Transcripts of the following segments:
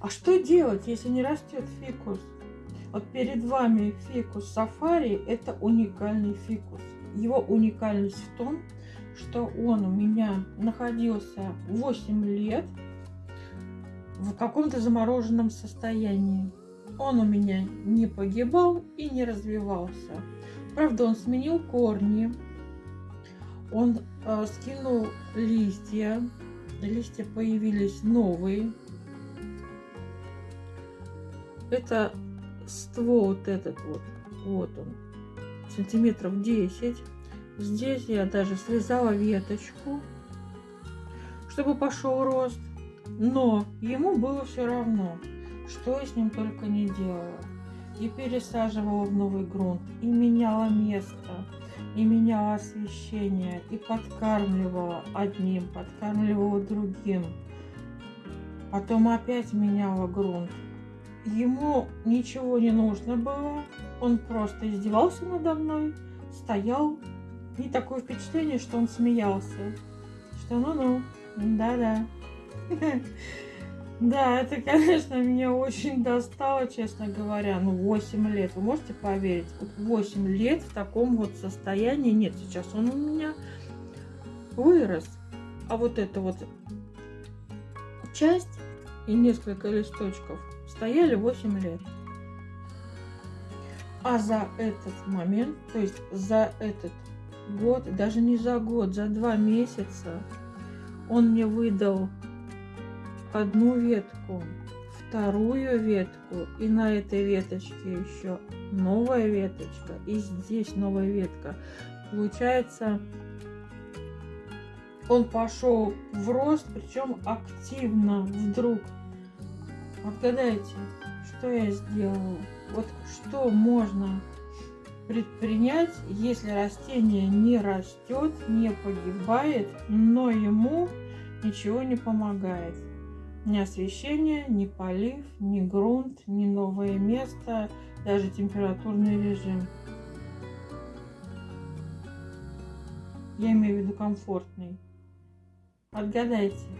А что делать, если не растет фикус? Вот перед вами фикус сафари. Это уникальный фикус. Его уникальность в том, что он у меня находился 8 лет в каком-то замороженном состоянии. Он у меня не погибал и не развивался. Правда, он сменил корни, он э, скинул листья, листья появились новые. Это ствол вот этот вот, вот он, сантиметров 10. Здесь я даже связала веточку, чтобы пошел рост. Но ему было все равно, что я с ним только не делала. И пересаживала в новый грунт, и меняла место, и меняла освещение, и подкармливала одним, подкармливала другим. Потом опять меняла грунт. Ему ничего не нужно было, он просто издевался надо мной, стоял. И такое впечатление, что он смеялся. Что ну-ну, да-да. Да, это, конечно, меня очень достало, честно говоря. Ну, 8 лет. Вы можете поверить? 8 лет в таком вот состоянии. Нет, сейчас он у меня вырос. А вот эта вот часть и несколько листочков стояли 8 лет. А за этот момент, то есть за этот год, даже не за год, за два месяца, он мне выдал одну ветку, вторую ветку, и на этой веточке еще новая веточка, и здесь новая ветка. Получается, он пошел в рост, причем активно вдруг. Отгадайте, что я сделала? Вот что можно предпринять, если растение не растет, не погибает, но ему ничего не помогает. Ни освещение, ни полив, ни грунт, ни новое место, даже температурный режим. Я имею в виду комфортный. Отгадайте.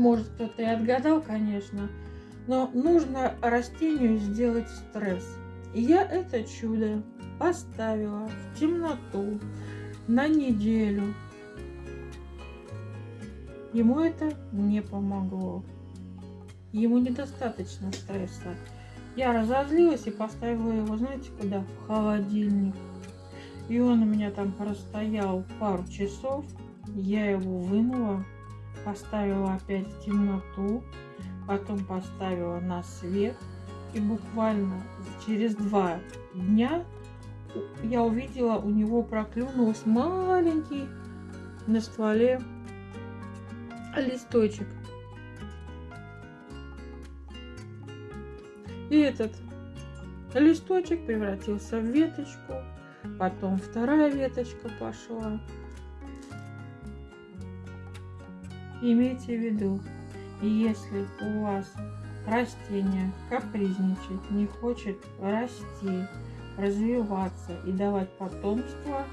Может кто-то и отгадал, конечно, но нужно растению сделать стресс. И я это чудо поставила в темноту на неделю Ему это не помогло. Ему недостаточно стресса. Я разозлилась и поставила его, знаете, куда? В холодильник. И он у меня там простоял пару часов. Я его вынула, поставила опять в темноту, потом поставила на свет. И буквально через два дня я увидела, у него проклюнулся маленький на стволе листочек. И этот листочек превратился в веточку, потом вторая веточка пошла. Имейте в виду, если у вас растение капризничает, не хочет расти, развиваться и давать потомство,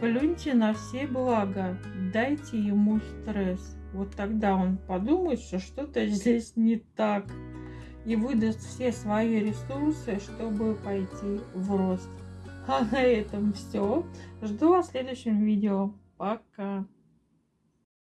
плюньте на все блага, дайте ему стресс. Вот тогда он подумает, что что-то здесь не так. И выдаст все свои ресурсы, чтобы пойти в рост. А на этом все. Жду вас в следующем видео. Пока.